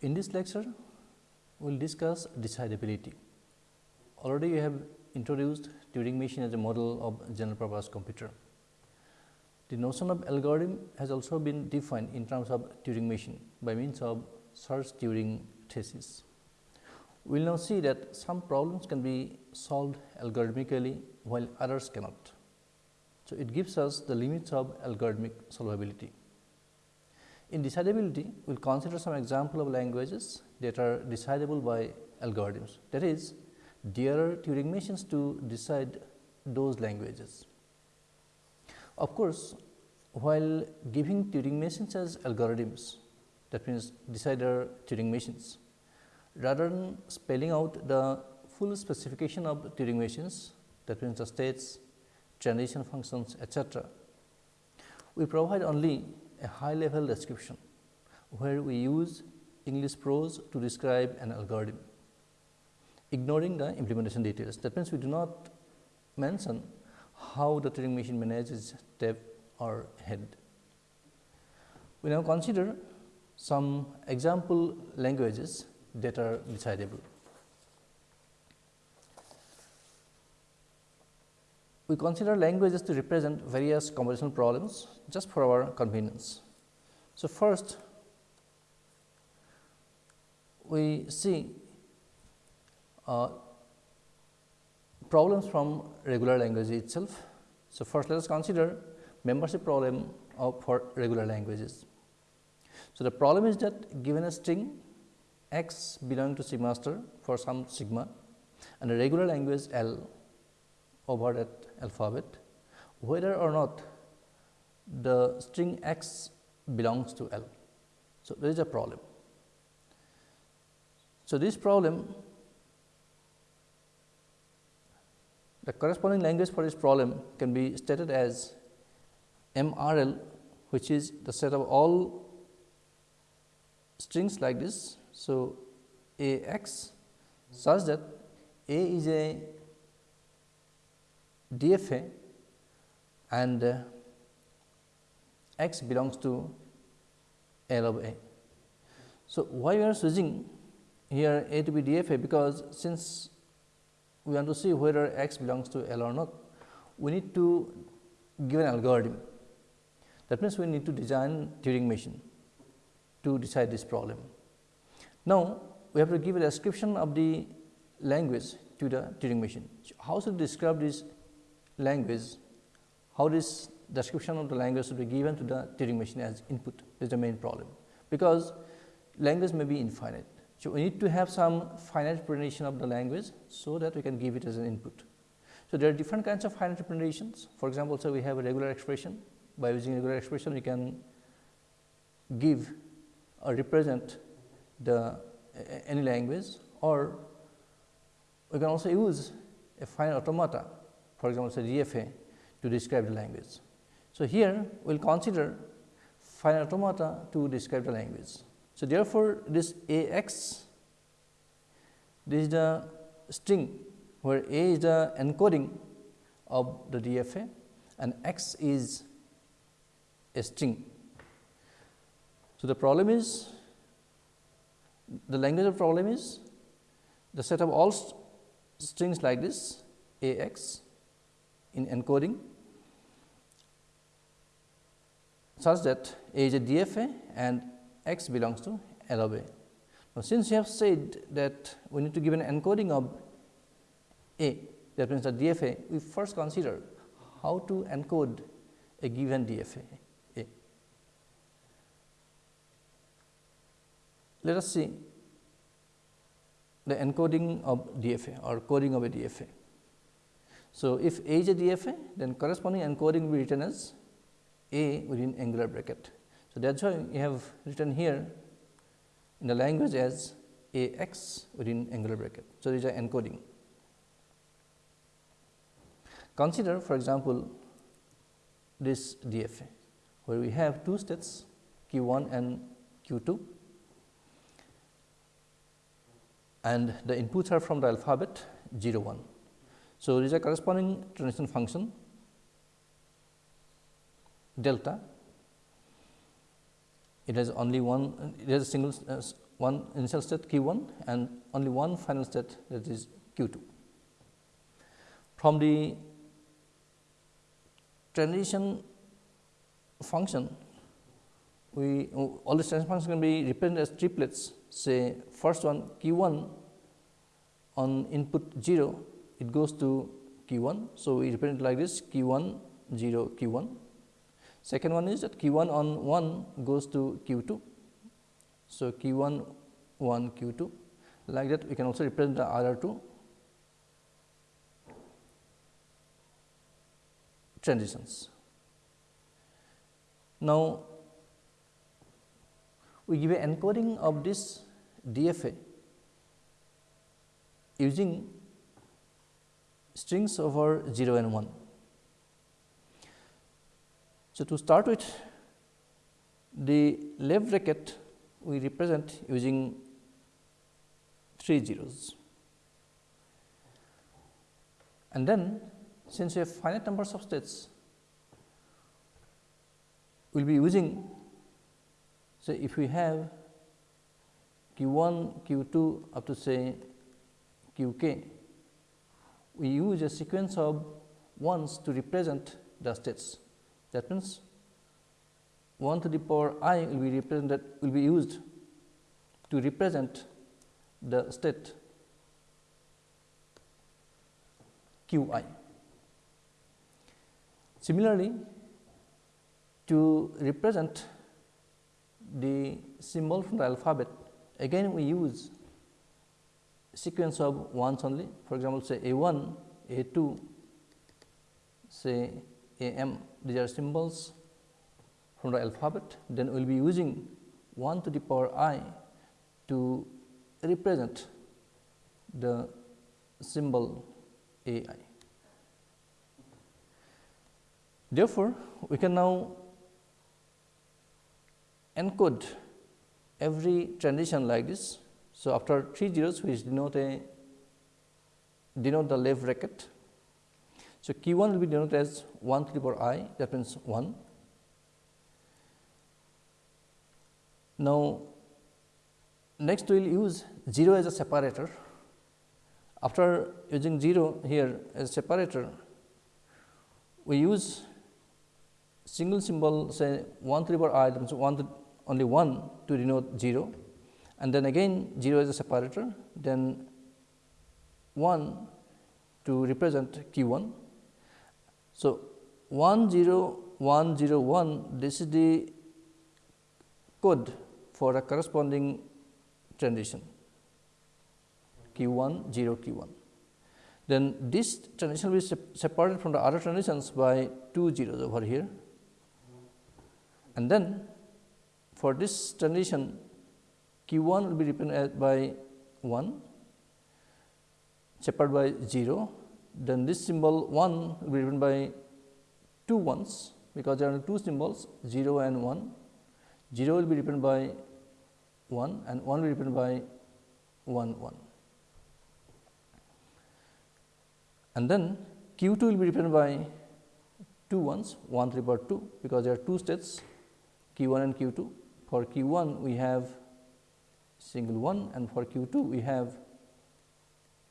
In this lecture, we will discuss decidability. Already we have introduced Turing machine as a model of general purpose computer. The notion of algorithm has also been defined in terms of Turing machine by means of Church-Turing thesis. We will now see that some problems can be solved algorithmically while others cannot. So, it gives us the limits of algorithmic solvability. In decidability, we will consider some example of languages that are decidable by algorithms. That is, there are Turing machines to decide those languages. Of course, while giving Turing machines as algorithms, that means decider Turing machines, rather than spelling out the full specification of Turing machines that means the states, transition functions etc. We provide only a high level description where we use English prose to describe an algorithm ignoring the implementation details. That means, we do not mention how the Turing machine manages step or head. We now consider some example languages that are decidable. We consider languages to represent various conversational problems just for our convenience. So, first we see uh, problems from regular language itself. So, first let us consider membership problem of for regular languages. So, the problem is that given a string x belonging to sigma for some sigma and a regular language L over that alphabet, whether or not the string x belongs to L. So, there is a problem. So, this problem the corresponding language for this problem can be stated as MRL which is the set of all strings like this so, A x such that A is a DFA and uh, x belongs to L of A. So, why we are switching here A to be DFA because since we want to see whether x belongs to L or not, we need to give an algorithm. That means, we need to design Turing machine to decide this problem. Now, we have to give a description of the language to the Turing machine. How should we describe this language? How this description of the language should be given to the Turing machine as input is the main problem, because language may be infinite. So, we need to have some finite representation of the language, so that we can give it as an input. So, there are different kinds of finite representations. For example, so we have a regular expression. By using regular expression, we can give or represent the any language or we can also use a finite automata for example, say DFA to describe the language. So, here we will consider finite automata to describe the language. So, therefore, this A x this is the string where A is the encoding of the DFA and x is a string. So, the problem is the language of problem is the set of all st strings like this a x in encoding such that a is a DFA and x belongs to L of A. Now, since you have said that we need to give an encoding of A that means the DFA, we first consider how to encode a given DFA. Let us see the encoding of DFA or coding of a DFA. So, if A is a DFA, then corresponding encoding will be written as A within angular bracket. So, that is why we have written here in the language as A x within angular bracket. So, this is an encoding. Consider for example, this DFA where we have two states q 1 and q 2 and the inputs are from the alphabet 0 1. So, there is a corresponding transition function delta. It has only one, it has a single uh, one initial state q 1 and only one final state that is q 2. From the transition function, we all the transition functions can be represented as triplets say first one q 1 on input 0 it goes to q 1. So, we represent like this q 1 0 q 1. Second one is that q 1 on 1 goes to q 2. So, q 1 1 q 2 like that we can also represent the other two transitions. Now, we give a encoding of this DFA using strings over 0 and 1. So, to start with the left bracket we represent using 3 zeros and then since we have finite numbers of states we will be using so if we have q 1 q 2 up to say q k we use a sequence of ones to represent the states. That means, 1 to the power i will be represented will be used to represent the state q i. Similarly, to represent the symbol from the alphabet again we use sequence of ones only. For example, say A 1, A 2, say A m. These are symbols from the alphabet. Then we will be using 1 to the power i to represent the symbol A i. Therefore, we can now encode every transition like this so, after 3 zeros which denote a denote the left bracket. So, Q 1 will be denoted as 1 to the power i that means 1. Now, next we will use 0 as a separator. After using 0 here as separator, we use single symbol say 1 to the power i that means 1 to only 1 to denote 0 and then again 0 is a separator, then 1 to represent q 1. So, 1 0 1 0 1 this is the code for a corresponding transition q 1 0 q 1. Then this transition will be separated from the other transitions by 2 zeros over here and then for this transition q 1 will be represented by 1 separated by 0 then this symbol 1 will be written by two ones because there are two symbols 0 and 1 0 will be written by 1 and 1 will be written by 1 1 and then q 2 will be written by two ones 1 3 power 2 because there are two states q 1 and q 2 for q 1 we have single one and for q 2 we have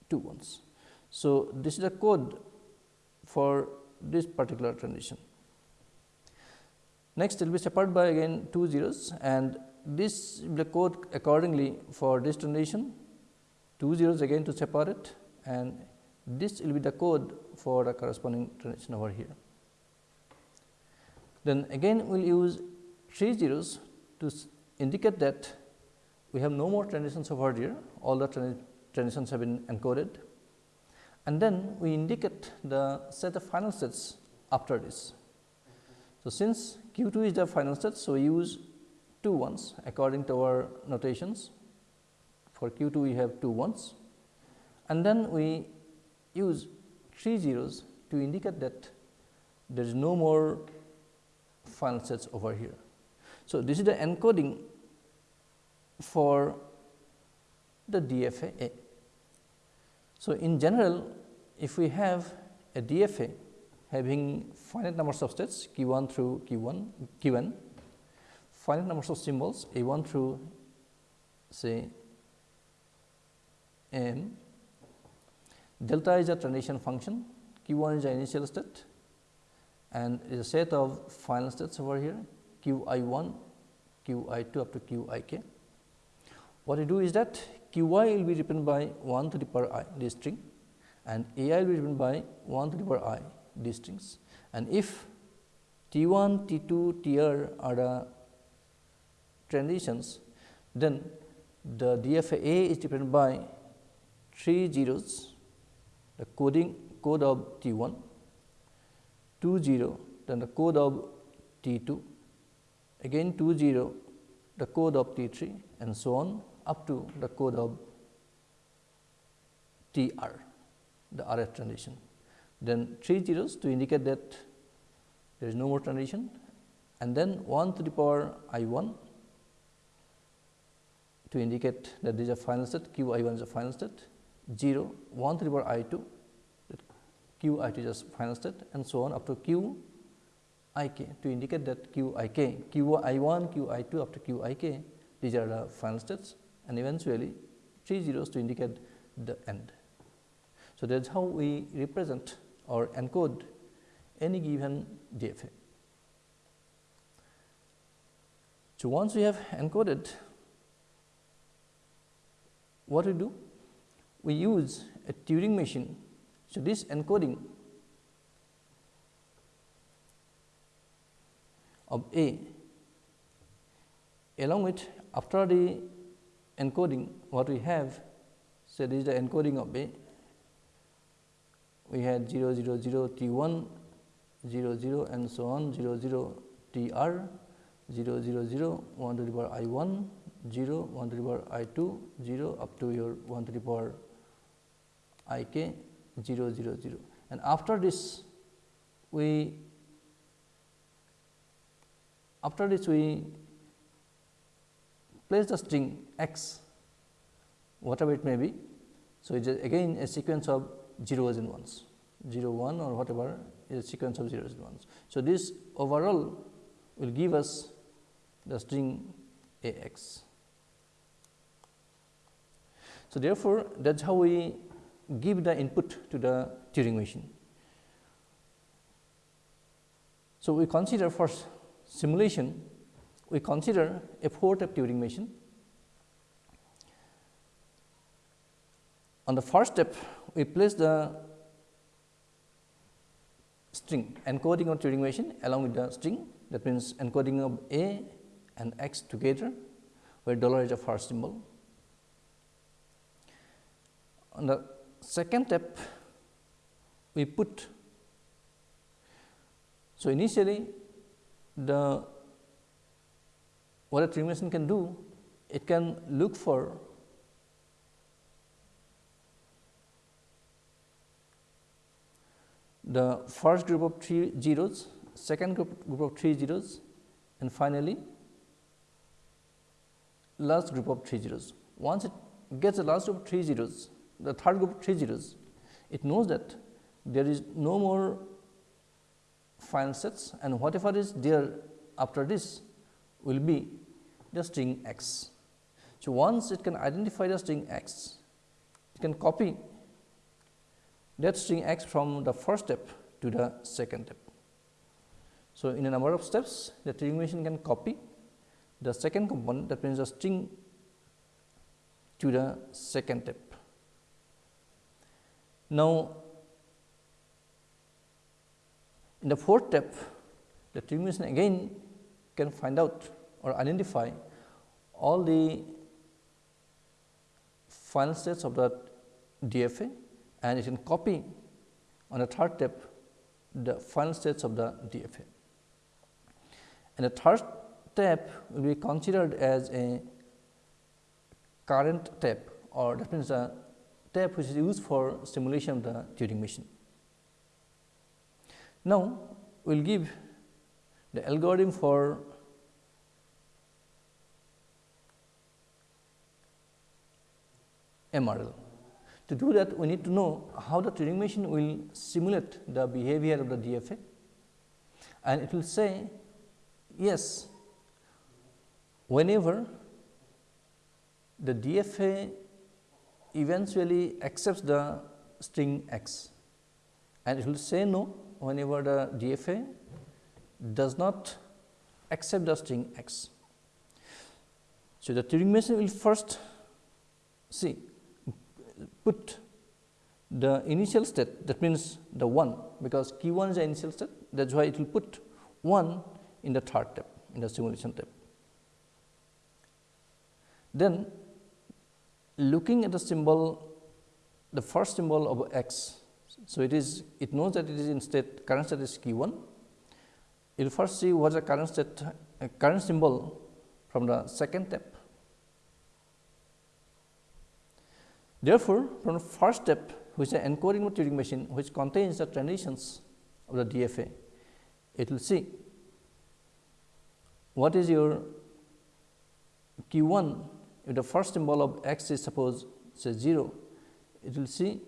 two ones. So, this is a code for this particular transition. Next, it will be separated by again two zeros and this will be the code accordingly for this transition, two zeros again to separate and this will be the code for the corresponding transition over here. Then again we will use three zeros to indicate that we have no more transitions over here, all the transitions have been encoded and then we indicate the set of final states after this. So, since q 2 is the final state, so we use two ones according to our notations. For q 2 we have two ones and then we use three zeros to indicate that there is no more final sets over here. So, this is the encoding for the DFA. So, in general if we have a DFA having finite numbers of states q 1 through q 1 q n, finite numbers of symbols a 1 through say m delta is a transition function q 1 is the initial state and is a set of final states over here q i 1 q i 2 up to q i k. What we do is that q i will be written by 1 to the power i this string and a i will be written by 1 to the power i these strings. And if T 1, T 2, T r are the transitions, then the DFA is dependent by three zeros, the coding code of T 1, 2 0, then the code of T 2, again 2 0, the code of T 3 and so on up to the code of T r, the RF transition. Then 3 zeros to indicate that there is no more transition. And then 1 to the power i 1 to indicate that this is a final state q i 1 is a final state. 0 1 to the power i 2 that q i 2 is a final state and so on up to q i k to indicate that q i k q i 1 q i 2 up to q i k these are the final states and eventually 3 zeros to indicate the end. So, that is how we represent or encode any given DFA. So, once we have encoded what we do? We use a Turing machine. So, this encoding of A along with after the encoding what we have say this is the encoding of A we had 0 0 0 T 1 0 0 and so on 0 0 T r 0 0 0 1 to the power i 1 0 1 to the power i 2 0 up to your 1 to the power i k 0 0 0 and after this we after this we place the string x whatever it may be. So, it is again a sequence of zeros and ones 0 1 or whatever is a sequence of zeros and ones. So, this overall will give us the string A x. So, therefore, that is how we give the input to the Turing machine. So, we consider for simulation, we consider a 4 tape Turing machine. On the first step, we place the string encoding of Turing machine along with the string that means encoding of A and X together where dollar is a first symbol. On the second step we put so initially the what a Turing machine can do it can look for the first group of 3 zeros, second group, group of 3 zeros and finally, last group of 3 zeros. Once it gets the last group of 3 zeros, the third group of 3 zeros, it knows that there is no more final sets and whatever is there after this will be the string x. So, once it can identify the string x, it can copy that string x from the first step to the second step. So, in a number of steps the Turing machine can copy the second component that means the string to the second step. Now, in the fourth step the Turing machine again can find out or identify all the final states of the DFA and it can copy on the third step the final states of the DFA. And the third step will be considered as a current step or that means a step which is used for simulation of the Turing machine. Now, we will give the algorithm for MRL. To do that, we need to know how the Turing machine will simulate the behavior of the DFA and it will say yes, whenever the DFA eventually accepts the string x and it will say no whenever the DFA does not accept the string x. So, the Turing machine will first see put the initial state that means the 1 because q 1 is the initial state that is why it will put 1 in the third step in the simulation step. Then looking at the symbol the first symbol of x. So, it is it knows that it is in state current state is q 1 you will first see what is the current state uh, current symbol from the second step. Therefore, from the first step which is encoding of Turing machine which contains the transitions of the DFA, it will see what is your q 1 if the first symbol of x is suppose say 0, it will see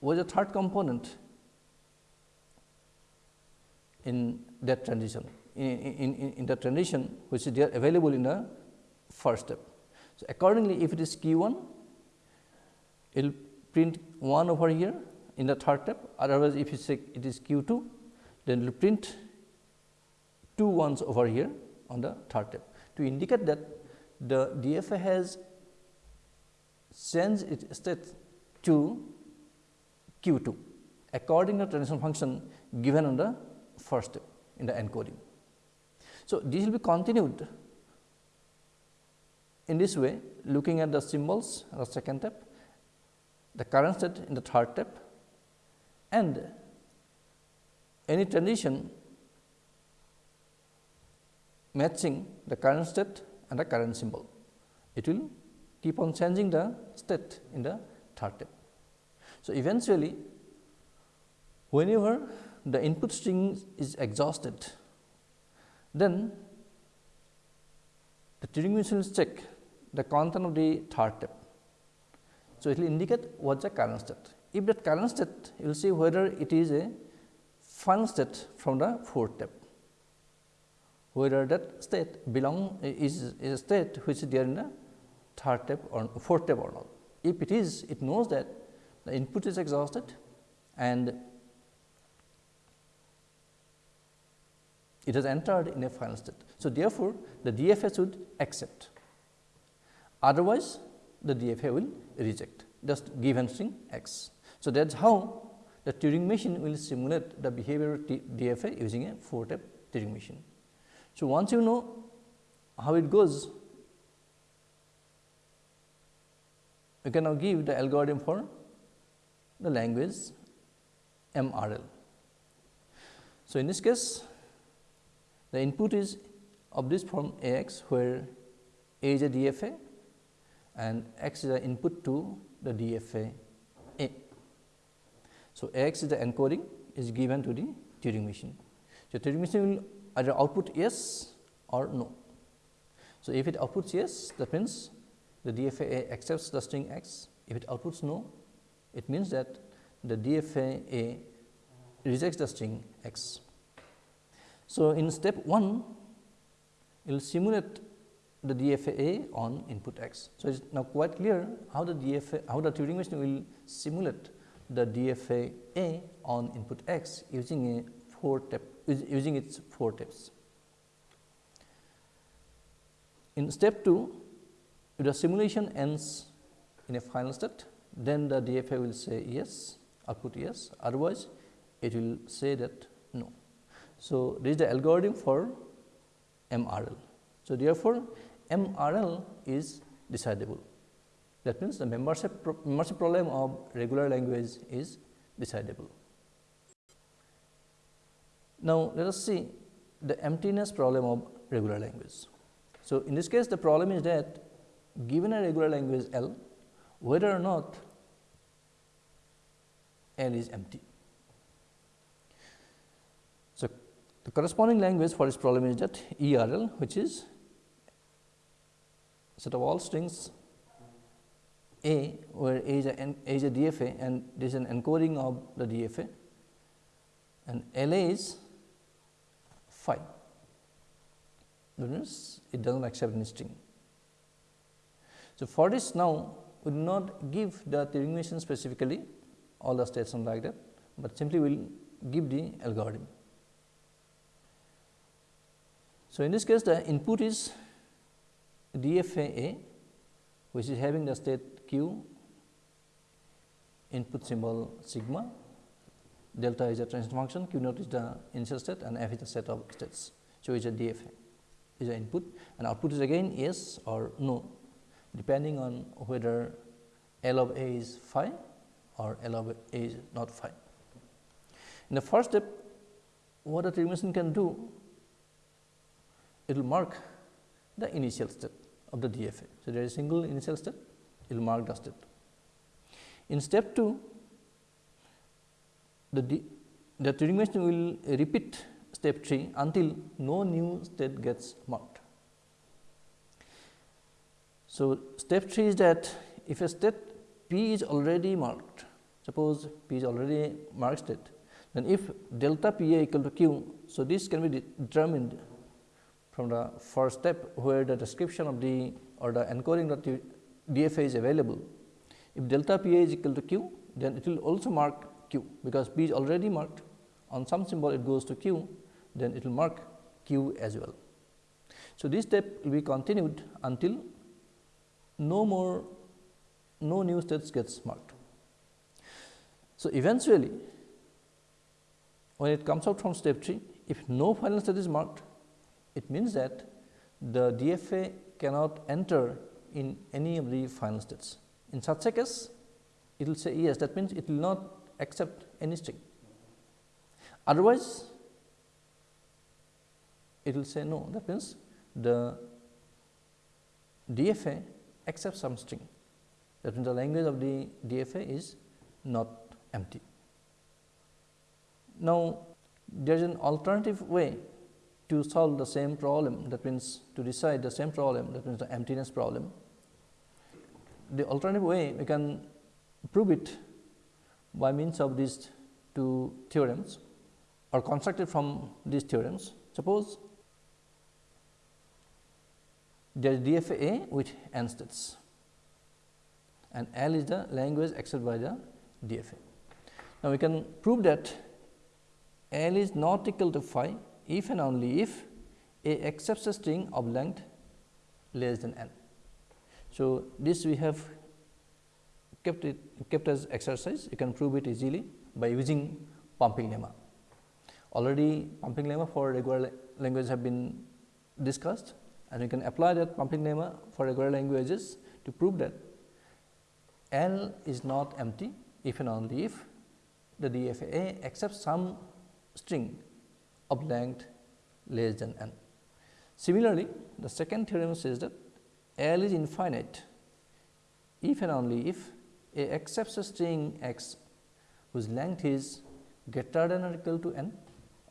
what is the third component in that transition in, in, in, in the transition which is there available in the first step. So, accordingly if it is q 1 it will print 1 over here in the third step otherwise if you say it is q 2 then it will print two ones over here on the third step to indicate that the DFA has changed its state to q 2 according to the transition function given on the first step in the encoding. So, this will be continued in this way looking at the symbols the second step, the current state in the third step and any transition matching the current state and the current symbol. It will keep on changing the state in the third step. So, eventually whenever the input string is exhausted, then the Turing machine will check the content of the third step. So, it will indicate what the current state. If that current state, you will see whether it is a final state from the fourth step, whether that state belong is, is a state which is there in the third step or fourth step or not. If it is, it knows that the input is exhausted and it has entered in a final state. So, therefore, the DFA should accept otherwise the DFA will reject just given string x. So, that is how the Turing machine will simulate the behavior of DFA using a 4 step Turing machine. So, once you know how it goes, you can now give the algorithm for the language MRL. So, in this case the input is of this form A x where A is a DFA and x is the input to the DFA A. So, X is the encoding is given to the Turing machine. So, Turing machine will either output yes or no. So, if it outputs yes that means the DFA A accepts the string x, if it outputs no it means that the DFA A rejects the string x. So, in step 1 it will simulate the DFA on input x. So, it is now quite clear how the DFA how the Turing machine will simulate the DFA A on input x using a 4 step using its 4 steps. In step 2 if the simulation ends in a final state then the DFA will say yes output yes otherwise it will say that no. So, this is the algorithm for MRL. So, therefore, MRL is decidable. That means, the membership, pro membership problem of regular language is decidable. Now, let us see the emptiness problem of regular language. So, in this case the problem is that given a regular language L, whether or not L is empty. So, the corresponding language for this problem is that ERL which is set of all strings A where A is a, a is a DFA and this is an encoding of the DFA and LA is phi that means it does not accept any string. So, for this now we will not give the machine specifically all the states and like that, but simply we will give the algorithm. So, in this case the input is DFA A which is having the state q input symbol sigma, delta is a transition function, q naught is the initial state and f is the set of states. So, it is a DFA is the input and output is again yes or no depending on whether L of A is phi or L of A is not phi. In the first step what the Turing can do it will mark the initial state of the DFA. So, there is a single initial state it will mark the state. In step 2 the, D, the Turing machine will repeat step 3 until no new state gets marked. So, step 3 is that if a state p is already marked, suppose p is already marked state, then if delta p a equal to q. So, this can be determined from the first step where the description of the or the encoding of the DFA is available. If delta p a is equal to q, then it will also mark q, because p is already marked on some symbol it goes to q, then it will mark q as well. So, this step will be continued until no more no new states gets marked. So, eventually when it comes out from step 3, if no final state is marked, it means that the DFA cannot enter in any of the final states. In such a case, it will say yes, that means it will not accept any string. Otherwise, it will say no, that means the DFA accepts some string. That means the language of the DFA is not empty. Now, there is an alternative way to solve the same problem that means to decide the same problem that means the emptiness problem. The alternative way we can prove it by means of these two theorems or constructed from these theorems. Suppose there is DFA with n states and L is the language accepted by the DFA. Now, we can prove that L is not equal to phi if and only if A accepts a string of length less than n. So, this we have kept it kept as exercise you can prove it easily by using pumping lemma. Already pumping lemma for regular language have been discussed and you can apply that pumping lemma for regular languages to prove that L is not empty if and only if the DFA accepts some string of length less than n. Similarly, the second theorem says that L is infinite if and only if A accepts a string x whose length is greater than or equal to n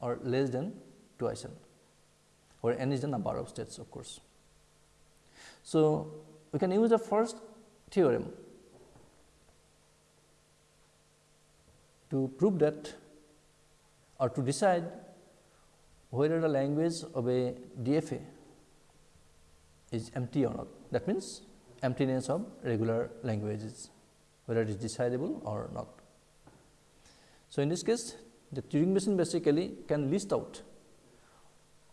or less than twice n, where n is the number of states of course. So, we can use the first theorem to prove that or to decide whether the language of a DFA is empty or not. That means, emptiness of regular languages, whether it is decidable or not. So, in this case, the Turing machine basically can list out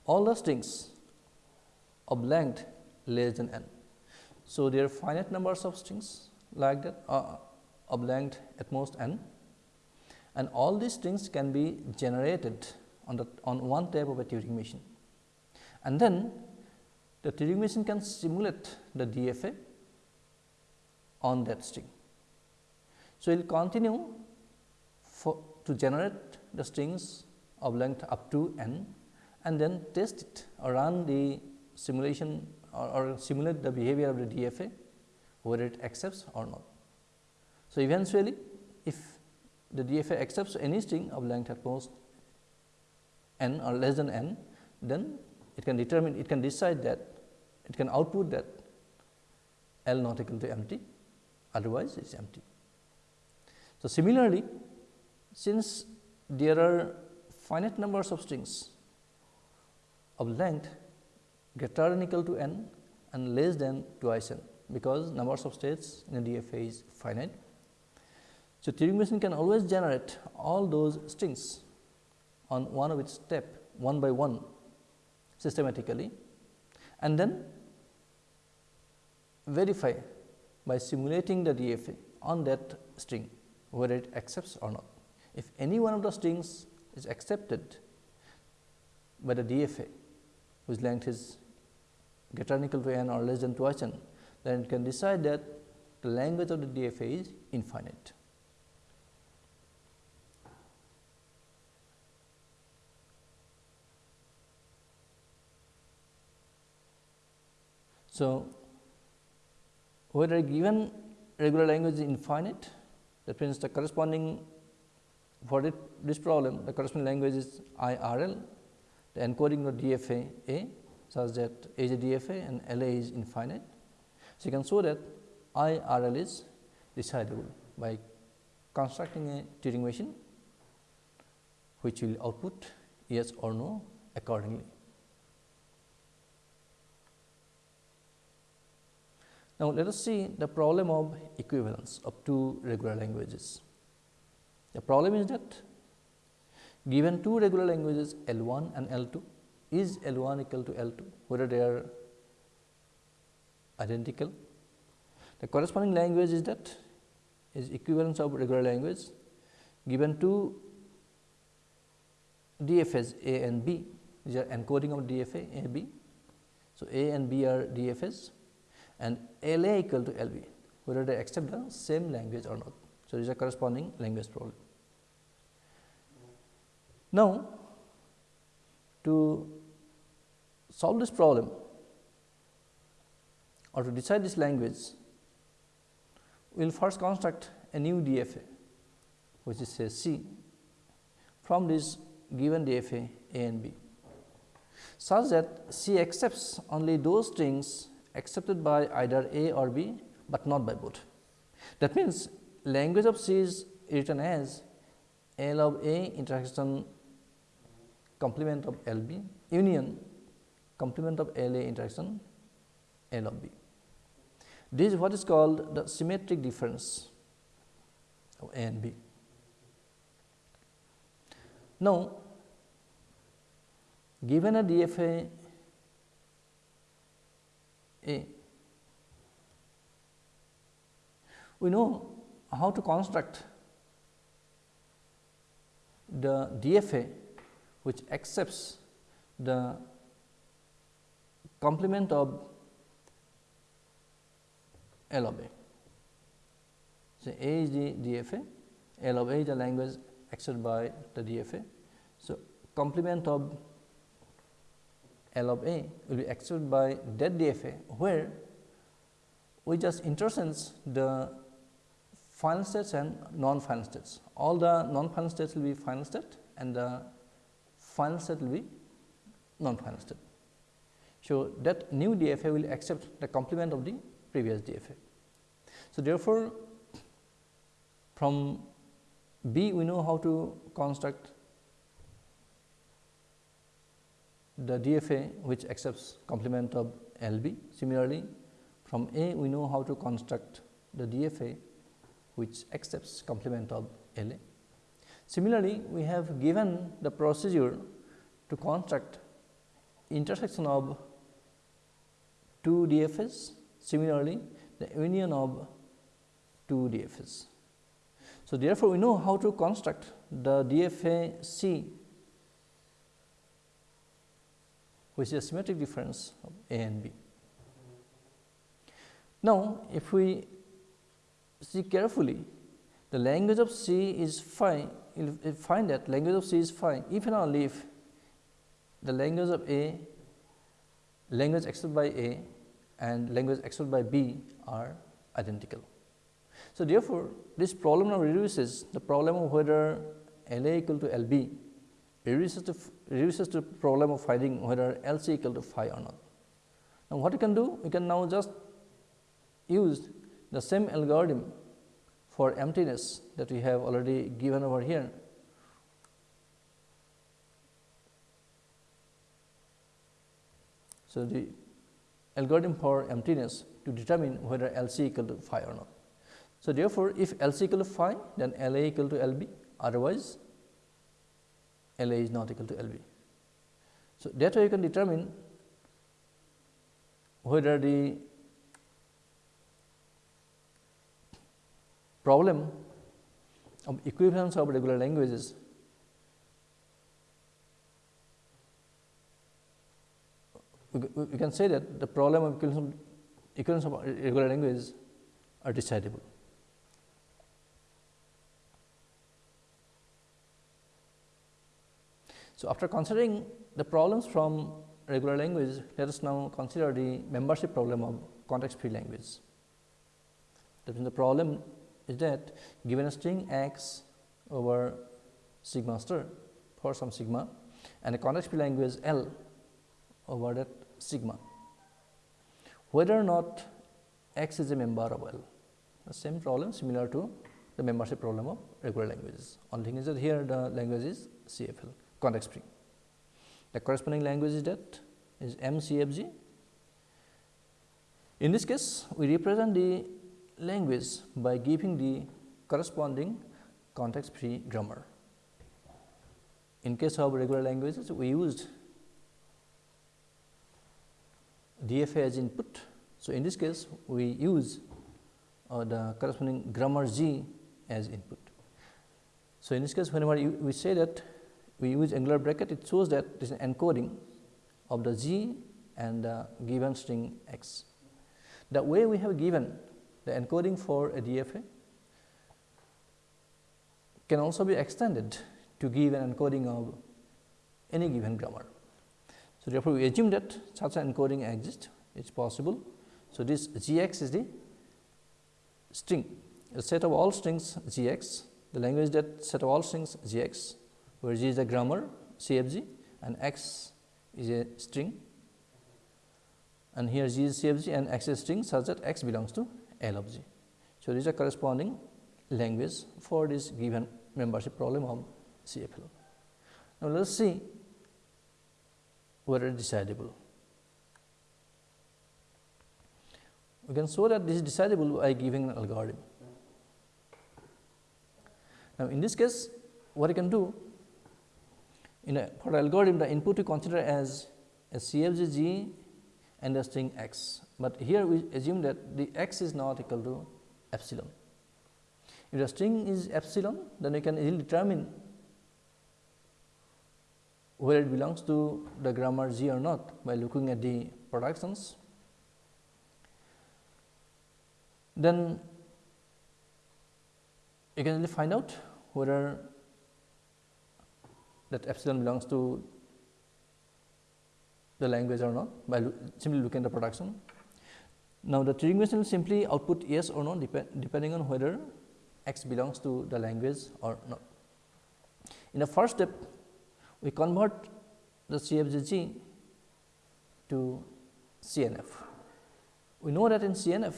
all the strings of length less than n. So, there are finite numbers of strings like that uh, of length at most n and all these strings can be generated on the on one type of a Turing machine. And then the Turing machine can simulate the DFA on that string. So, it will continue for to generate the strings of length up to n and then test it or run the simulation or, or simulate the behavior of the DFA whether it accepts or not. So, eventually if the DFA accepts any string of length at most n or less than n, then it can determine it can decide that it can output that L not equal to empty, otherwise it is empty. So, similarly, since there are finite numbers of strings of length greater than equal to n and less than twice n, because numbers of states in a DFA is finite. So, Turing machine can always generate all those strings on one of its step one by one systematically and then verify by simulating the DFA on that string whether it accepts or not. If any one of the strings is accepted by the DFA whose length is greater than equal to n or less than twice n, then it can decide that the language of the DFA is infinite. So, whether a given regular language is infinite, that means the corresponding for it, this problem the corresponding language is IRL, the encoding of DFA A such that A is DFA and LA is infinite. So, you can show that IRL is decidable by constructing a Turing machine which will output yes or no accordingly. Now, let us see the problem of equivalence of two regular languages. The problem is that given two regular languages L 1 and L 2, is L 1 equal to L 2, whether they are identical. The corresponding language is that is equivalence of regular language given two DFAs A and B, these are encoding of DFA A B. So, A and B are DFAs and L A equal to L B, whether they accept the same language or not. So, this is a corresponding language problem. Now, to solve this problem or to decide this language, we will first construct a new DFA, which is say C from this given DFA A and B, such that C accepts only those strings accepted by either A or B, but not by both. That means, language of C is written as L of A intersection complement of L B union complement of L A intersection L of B. This is what is called the symmetric difference of A and B. Now, given a DFA a. We know how to construct the DFA which accepts the complement of L of A. So, A is the DFA, L of A is the language accepted by the DFA. So, complement of L of A will be accepted by that DFA, where we just interchange the final states and non-final states. All the non-final states will be final state and the final state will be non-final state. So, that new DFA will accept the complement of the previous DFA. So, therefore, from B we know how to construct the DFA which accepts complement of LB. Similarly, from A we know how to construct the DFA which accepts complement of LA. Similarly, we have given the procedure to construct intersection of two DFAs, similarly the union of two DFAs. So, therefore, we know how to construct the DFA C which is a symmetric difference of A and B. Now, if we see carefully the language of C is phi, you will find that language of C is phi if and only if the language of A, language accepted by A and language accepted by B are identical. So, therefore, this problem now reduces the problem of whether L A equal to L B reduces to reduces to problem of finding whether L C equal to phi or not. Now, what you can do? We can now just use the same algorithm for emptiness that we have already given over here. So, the algorithm for emptiness to determine whether LC equal to phi or not. So, therefore, if LC equal to phi then LA equal to LB otherwise LA is not equal to LB. So, that way you can determine whether the problem of equivalence of regular languages we, can say that the problem of, equivalence of regular languages are decidable. So, after considering the problems from regular language, let us now consider the membership problem of context free language. That means, the problem is that given a string x over sigma star for some sigma and a context free language L over that sigma, whether or not x is a member of L. The same problem similar to the membership problem of regular languages. Only thing is that here the language is CFL context free. The corresponding language is that is MCFG. In this case, we represent the language by giving the corresponding context free grammar. In case of regular languages, we used DFA as input. So, in this case, we use uh, the corresponding grammar G as input. So, in this case, whenever you, we say that we use angular bracket, it shows that this is encoding of the G and the given string x. The way we have given the encoding for a DFA can also be extended to give an encoding of any given grammar. So, therefore, we assume that such an encoding exists, it is possible. So, this g x is the string, a set of all strings g x, the language that set of all strings g x where G is a grammar CFG and X is a string and here G is CFG and X is string such that X belongs to L of G. So, this is a corresponding language for this given membership problem of CFL. Now, let us see whether decidable. We can show that this is decidable by giving an algorithm. Now, in this case what I can do in a for algorithm the input we consider as a CFG G and a string x, but here we assume that the x is not equal to epsilon. If the string is epsilon, then we can easily determine whether it belongs to the grammar G or not by looking at the productions. Then you can find out whether that epsilon belongs to the language or not by lo simply looking at the production. Now, the Turing machine will simply output yes or no depend, depending on whether x belongs to the language or not. In the first step, we convert the CFGG to CNF. We know that in CNF,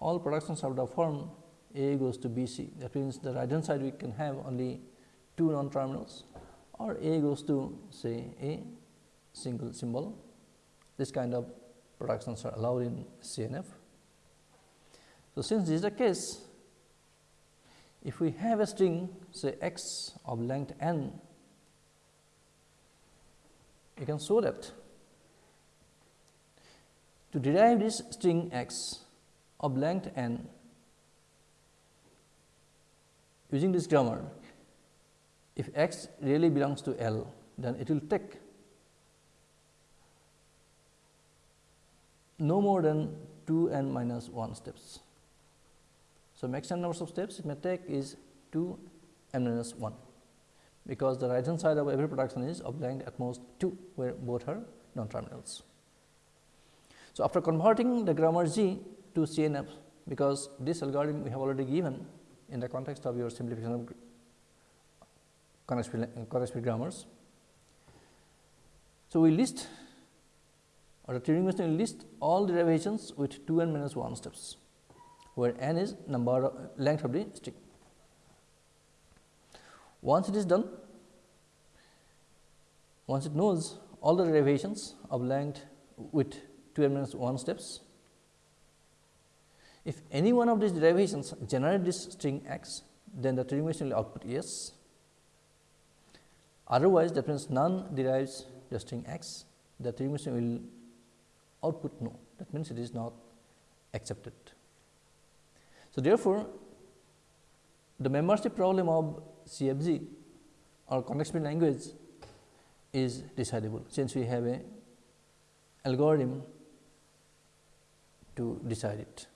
all productions of the form A goes to BC. That means, the right hand side we can have only two non terminals or A goes to say a single symbol. This kind of productions are allowed in CNF. So, since this is the case, if we have a string say x of length n, you can show that to derive this string x of length n using this grammar, if x really belongs to L, then it will take no more than 2 n minus 1 steps. So, maximum number of steps it may take is 2 n minus 1, because the right hand side of every production is of length at most 2, where both are non terminals. So, after converting the grammar G to CNF, because this algorithm we have already given in the context of your simplification of context uh, grammars. So, we list or the Turing machine list all the derivations with 2 n minus 1 steps, where n is number of length of the string. Once it is done, once it knows all the derivations of length with 2 n minus 1 steps. If any one of these derivations generate this string x, then the Turing machine will output yes. Otherwise, that means none derives the string x, the Turing machine will output no. That means it is not accepted. So, therefore, the membership problem of CFG or context free language is decidable, since we have a algorithm to decide it.